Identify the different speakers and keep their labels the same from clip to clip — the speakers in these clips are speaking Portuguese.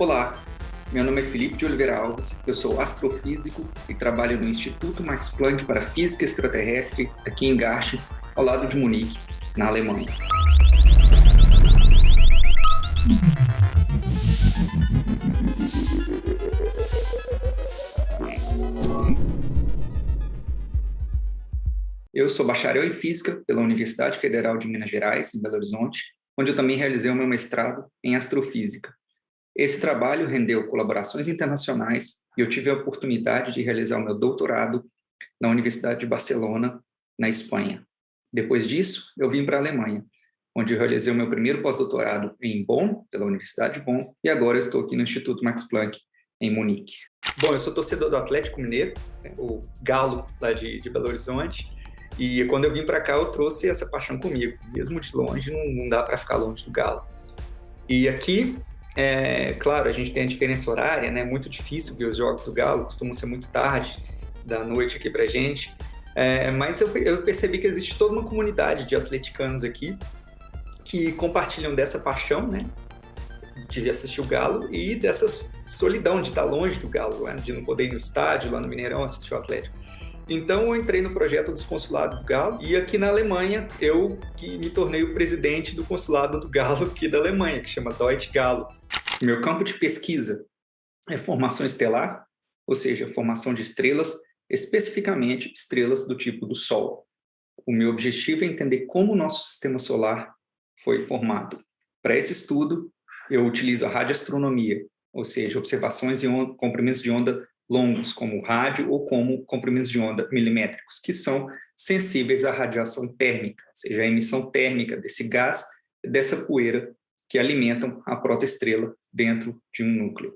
Speaker 1: Olá, meu nome é Felipe de Oliveira Alves, eu sou astrofísico e trabalho no Instituto Max Planck para Física Extraterrestre, aqui em Garching, ao lado de Munique, na Alemanha. Eu sou bacharel em Física pela Universidade Federal de Minas Gerais, em Belo Horizonte, onde eu também realizei o meu mestrado em Astrofísica. Esse trabalho rendeu colaborações internacionais e eu tive a oportunidade de realizar o meu doutorado na Universidade de Barcelona, na Espanha. Depois disso, eu vim para a Alemanha, onde eu realizei o meu primeiro pós-doutorado em Bonn, pela Universidade de Bonn, e agora estou aqui no Instituto Max Planck, em Munique. Bom, eu sou torcedor do Atlético Mineiro, né, o Galo lá de, de Belo Horizonte, e quando eu vim para cá eu trouxe essa paixão comigo, mesmo de longe, não, não dá para ficar longe do Galo. E aqui é, claro, a gente tem a diferença horária, né? Muito difícil ver os jogos do Galo, costumam ser muito tarde da noite aqui pra gente. É, mas eu, eu, percebi que existe toda uma comunidade de atleticanos aqui que compartilham dessa paixão, né? De assistir o Galo e dessa solidão de estar longe do Galo, né? de não poder ir no estádio, lá no Mineirão, assistir o Atlético. Então eu entrei no projeto dos consulados do Galo e aqui na Alemanha eu que me tornei o presidente do consulado do Galo aqui da Alemanha, que chama Deutsche Galo. Meu campo de pesquisa é formação estelar, ou seja, formação de estrelas, especificamente estrelas do tipo do Sol. O meu objetivo é entender como o nosso sistema solar foi formado. Para esse estudo, eu utilizo a radioastronomia, ou seja, observações em comprimentos de onda longos, como rádio ou como comprimentos de onda milimétricos, que são sensíveis à radiação térmica, ou seja, a emissão térmica desse gás, dessa poeira que alimentam a protoestrela dentro de um núcleo.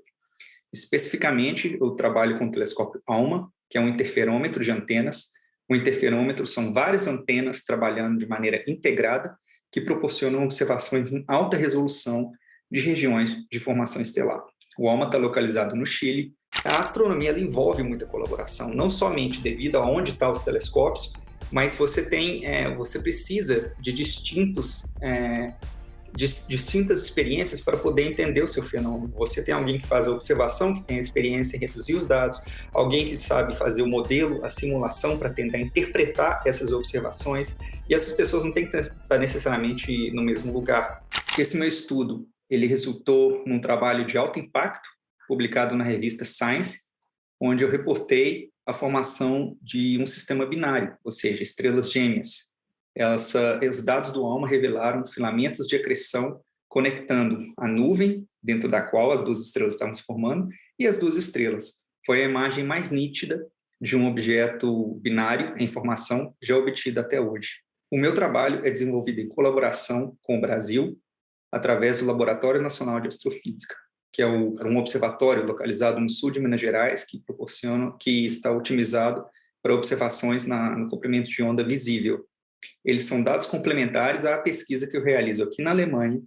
Speaker 1: Especificamente, eu trabalho com o telescópio ALMA, que é um interferômetro de antenas. O interferômetro são várias antenas trabalhando de maneira integrada que proporcionam observações em alta resolução de regiões de formação estelar. O ALMA está localizado no Chile. A astronomia envolve muita colaboração, não somente devido a onde estão tá os telescópios, mas você tem, é, você precisa de distintos é, distintas experiências para poder entender o seu fenômeno. Você tem alguém que faz a observação, que tem a experiência em reduzir os dados, alguém que sabe fazer o modelo, a simulação para tentar interpretar essas observações, e essas pessoas não têm que estar necessariamente no mesmo lugar. Esse meu estudo, ele resultou num trabalho de alto impacto, publicado na revista Science, onde eu reportei a formação de um sistema binário, ou seja, estrelas gêmeas, essa, os dados do ALMA revelaram filamentos de acreção conectando a nuvem, dentro da qual as duas estrelas estavam se formando, e as duas estrelas. Foi a imagem mais nítida de um objeto binário em formação já obtida até hoje. O meu trabalho é desenvolvido em colaboração com o Brasil, através do Laboratório Nacional de Astrofísica, que é um observatório localizado no sul de Minas Gerais, que proporciona, que está otimizado para observações na, no comprimento de onda visível, eles são dados complementares à pesquisa que eu realizo aqui na Alemanha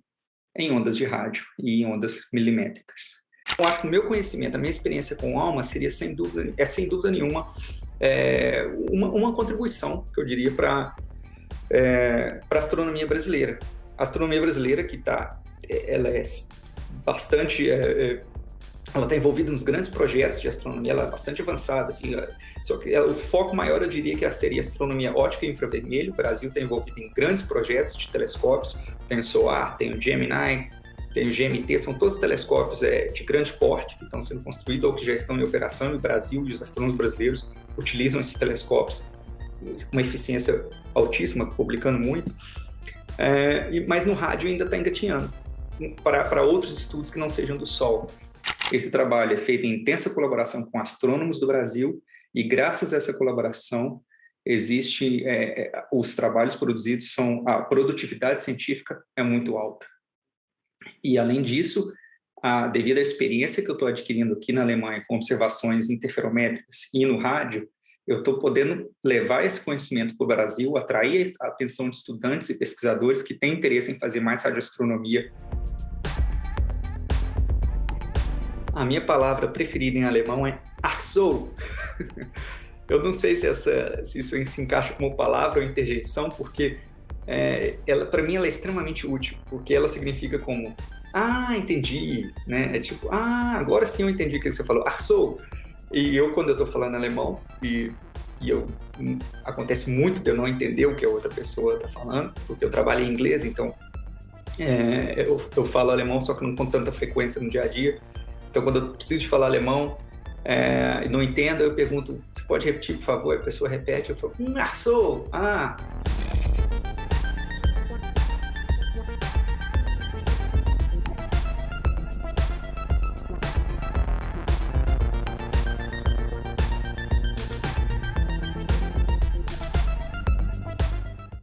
Speaker 1: em ondas de rádio e em ondas milimétricas. Eu acho que o meu conhecimento, a minha experiência com alma seria sem dúvida, é sem dúvida nenhuma é, uma, uma, contribuição, que eu diria, para é, a astronomia brasileira. A astronomia brasileira que está, ela é bastante é, é ela está envolvida nos grandes projetos de astronomia, ela é bastante avançada, assim, só que ela, o foco maior eu diria que seria astronomia ótica e infravermelho, o Brasil está envolvido em grandes projetos de telescópios, tem o SOAR, tem o Gemini, tem o GMT, são todos telescópios é, de grande porte que estão sendo construídos ou que já estão em operação, e o Brasil e os astrônomos brasileiros utilizam esses telescópios com uma eficiência altíssima, publicando muito, é, mas no rádio ainda está engatinhando para outros estudos que não sejam do Sol. Esse trabalho é feito em intensa colaboração com astrônomos do Brasil e graças a essa colaboração existe é, é, os trabalhos produzidos são a produtividade científica é muito alta. E além disso a, devido à experiência que eu estou adquirindo aqui na Alemanha com observações interferométricas e no rádio eu estou podendo levar esse conhecimento para o Brasil, atrair a atenção de estudantes e pesquisadores que têm interesse em fazer mais radioastronomia A minha palavra preferida em alemão é Achso. Eu não sei se, essa, se isso se encaixa como palavra ou interjeição, porque é, ela, para mim ela é extremamente útil, porque ela significa como ah, entendi, né? É tipo, ah, agora sim eu entendi o que você falou. Arsou! E eu, quando eu estou falando alemão, e, e eu, hum, acontece muito de eu não entender o que a outra pessoa está falando, porque eu trabalho em inglês, então é, eu, eu falo alemão, só que não com tanta frequência no dia a dia. Então, quando eu preciso de falar alemão é, e não entendo, eu pergunto, você pode repetir, por favor? A pessoa repete, eu falo, hum, Arsou! Ah!